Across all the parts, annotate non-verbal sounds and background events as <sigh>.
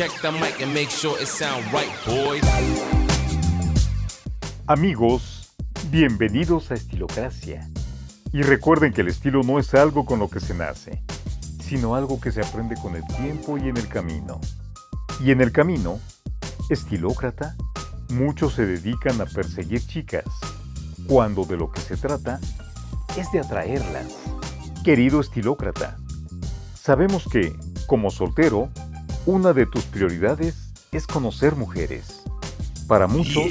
Check the mic and make sure it sound right, boys. Amigos, bienvenidos a Estilocracia. Y recuerden que el estilo no es algo con lo que se nace, sino algo que se aprende con el tiempo y en el camino. Y en el camino, estilócrata, muchos se dedican a perseguir chicas, cuando de lo que se trata es de atraerlas. Querido estilócrata, sabemos que, como soltero, una de tus prioridades es conocer mujeres. Para muchos,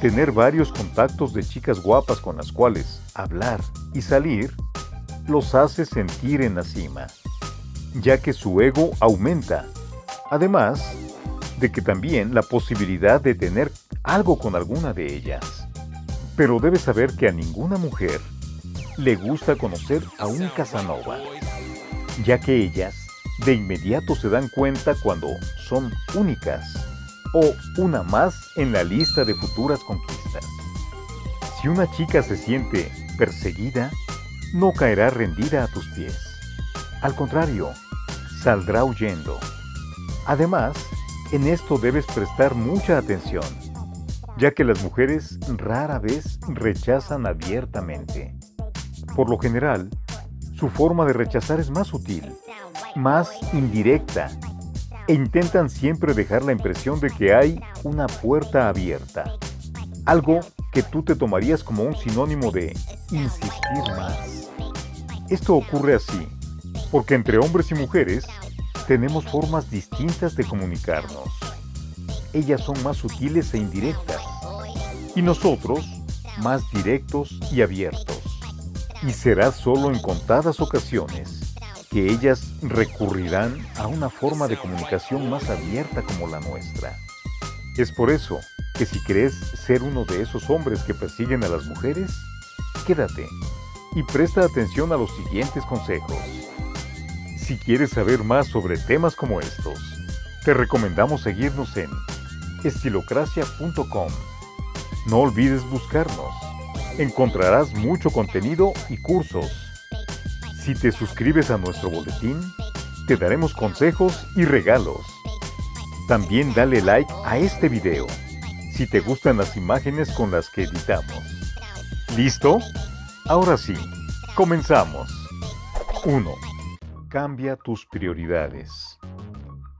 tener varios contactos de chicas guapas con las cuales hablar y salir los hace sentir en la cima, ya que su ego aumenta. Además de que también la posibilidad de tener algo con alguna de ellas. Pero debes saber que a ninguna mujer le gusta conocer a un Casanova, ya que ellas de inmediato se dan cuenta cuando son únicas o una más en la lista de futuras conquistas. Si una chica se siente perseguida, no caerá rendida a tus pies. Al contrario, saldrá huyendo. Además, en esto debes prestar mucha atención, ya que las mujeres rara vez rechazan abiertamente. Por lo general, su forma de rechazar es más sutil, más indirecta, e intentan siempre dejar la impresión de que hay una puerta abierta, algo que tú te tomarías como un sinónimo de insistir más. Esto ocurre así, porque entre hombres y mujeres tenemos formas distintas de comunicarnos. Ellas son más sutiles e indirectas, y nosotros más directos y abiertos. Y será solo en contadas ocasiones que ellas recurrirán a una forma de comunicación más abierta como la nuestra. Es por eso que si crees ser uno de esos hombres que persiguen a las mujeres, quédate y presta atención a los siguientes consejos. Si quieres saber más sobre temas como estos, te recomendamos seguirnos en estilocracia.com. No olvides buscarnos. Encontrarás mucho contenido y cursos. Si te suscribes a nuestro boletín, te daremos consejos y regalos. También dale like a este video si te gustan las imágenes con las que editamos. ¿Listo? Ahora sí, comenzamos. 1. Cambia tus prioridades.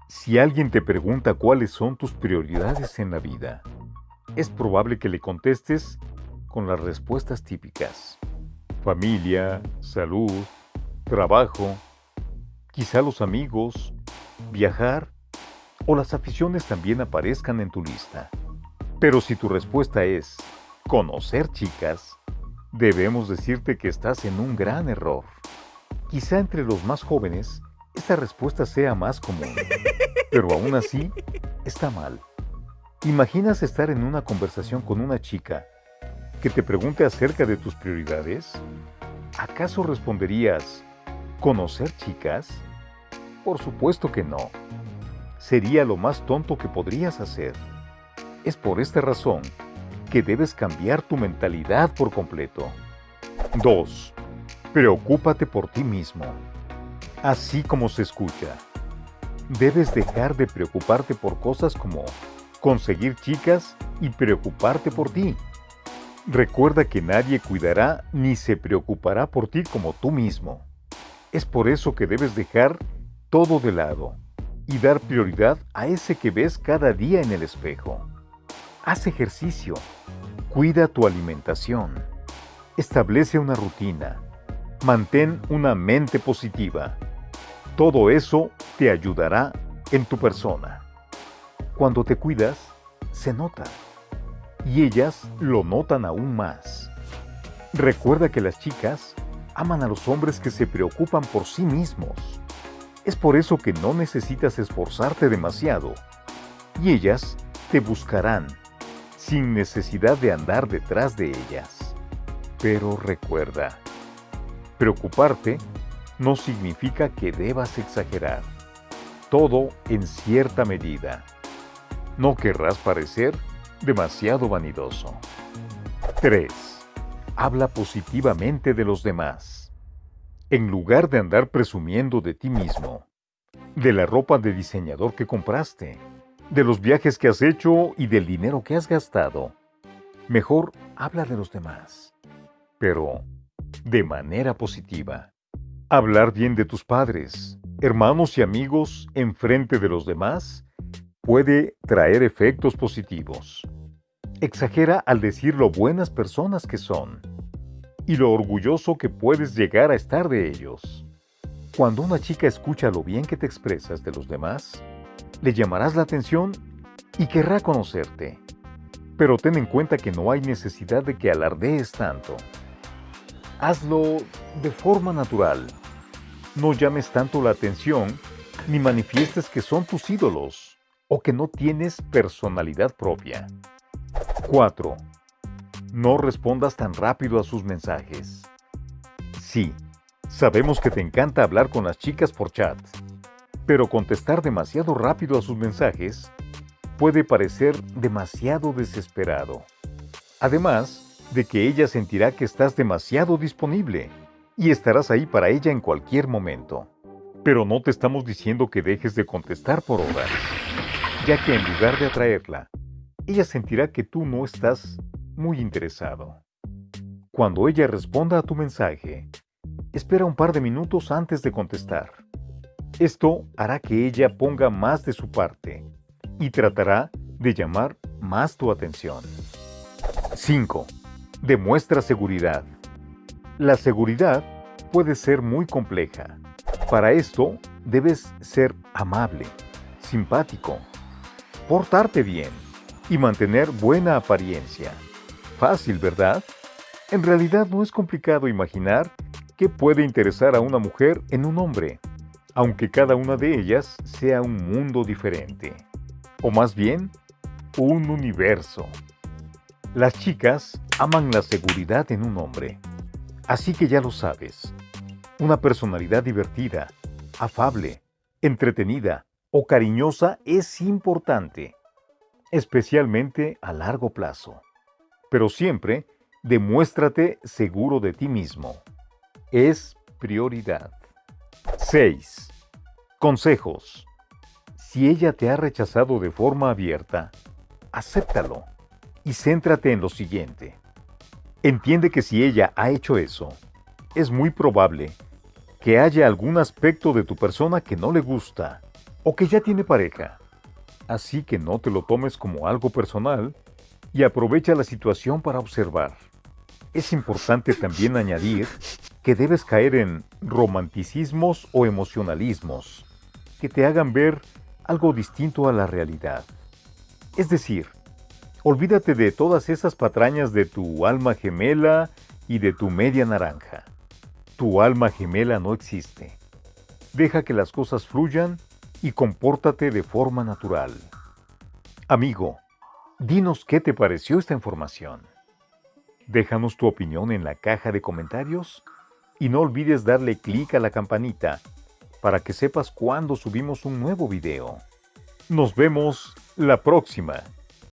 Si alguien te pregunta cuáles son tus prioridades en la vida, es probable que le contestes con las respuestas típicas. Familia, salud, trabajo, quizá los amigos, viajar o las aficiones también aparezcan en tu lista. Pero si tu respuesta es conocer chicas, debemos decirte que estás en un gran error. Quizá entre los más jóvenes esta respuesta sea más común, <laughs> pero aún así está mal. ¿Imaginas estar en una conversación con una chica que te pregunte acerca de tus prioridades? ¿Acaso responderías, ¿conocer chicas? Por supuesto que no. Sería lo más tonto que podrías hacer. Es por esta razón que debes cambiar tu mentalidad por completo. 2. Preocúpate por ti mismo. Así como se escucha. Debes dejar de preocuparte por cosas como conseguir chicas y preocuparte por ti. Recuerda que nadie cuidará ni se preocupará por ti como tú mismo. Es por eso que debes dejar todo de lado y dar prioridad a ese que ves cada día en el espejo. Haz ejercicio, cuida tu alimentación, establece una rutina, mantén una mente positiva. Todo eso te ayudará en tu persona. Cuando te cuidas, se nota. Y ellas lo notan aún más. Recuerda que las chicas aman a los hombres que se preocupan por sí mismos. Es por eso que no necesitas esforzarte demasiado. Y ellas te buscarán sin necesidad de andar detrás de ellas. Pero recuerda, preocuparte no significa que debas exagerar. Todo en cierta medida. No querrás parecer demasiado vanidoso. 3. Habla positivamente de los demás. En lugar de andar presumiendo de ti mismo, de la ropa de diseñador que compraste, de los viajes que has hecho y del dinero que has gastado. Mejor habla de los demás, pero de manera positiva. Hablar bien de tus padres, hermanos y amigos en frente de los demás puede traer efectos positivos. Exagera al decir lo buenas personas que son y lo orgulloso que puedes llegar a estar de ellos. Cuando una chica escucha lo bien que te expresas de los demás, le llamarás la atención y querrá conocerte. Pero ten en cuenta que no hay necesidad de que alardees tanto. Hazlo de forma natural. No llames tanto la atención ni manifiestes que son tus ídolos o que no tienes personalidad propia. 4. No respondas tan rápido a sus mensajes. Sí, sabemos que te encanta hablar con las chicas por chat, pero contestar demasiado rápido a sus mensajes puede parecer demasiado desesperado. Además de que ella sentirá que estás demasiado disponible y estarás ahí para ella en cualquier momento. Pero no te estamos diciendo que dejes de contestar por horas, ya que en lugar de atraerla, ella sentirá que tú no estás muy interesado. Cuando ella responda a tu mensaje, espera un par de minutos antes de contestar. Esto hará que ella ponga más de su parte y tratará de llamar más tu atención. 5. Demuestra seguridad. La seguridad puede ser muy compleja. Para esto debes ser amable, simpático, portarte bien y mantener buena apariencia. Fácil, ¿verdad? En realidad no es complicado imaginar qué puede interesar a una mujer en un hombre, aunque cada una de ellas sea un mundo diferente. O más bien, un universo. Las chicas aman la seguridad en un hombre. Así que ya lo sabes. Una personalidad divertida, afable, entretenida o cariñosa es importante, especialmente a largo plazo pero siempre demuéstrate seguro de ti mismo. Es prioridad. 6. Consejos. Si ella te ha rechazado de forma abierta, acéptalo y céntrate en lo siguiente. Entiende que si ella ha hecho eso, es muy probable que haya algún aspecto de tu persona que no le gusta o que ya tiene pareja. Así que no te lo tomes como algo personal y aprovecha la situación para observar. Es importante también añadir que debes caer en romanticismos o emocionalismos que te hagan ver algo distinto a la realidad. Es decir, olvídate de todas esas patrañas de tu alma gemela y de tu media naranja. Tu alma gemela no existe. Deja que las cosas fluyan y compórtate de forma natural. Amigo, Dinos qué te pareció esta información. Déjanos tu opinión en la caja de comentarios y no olvides darle clic a la campanita para que sepas cuando subimos un nuevo video. Nos vemos la próxima.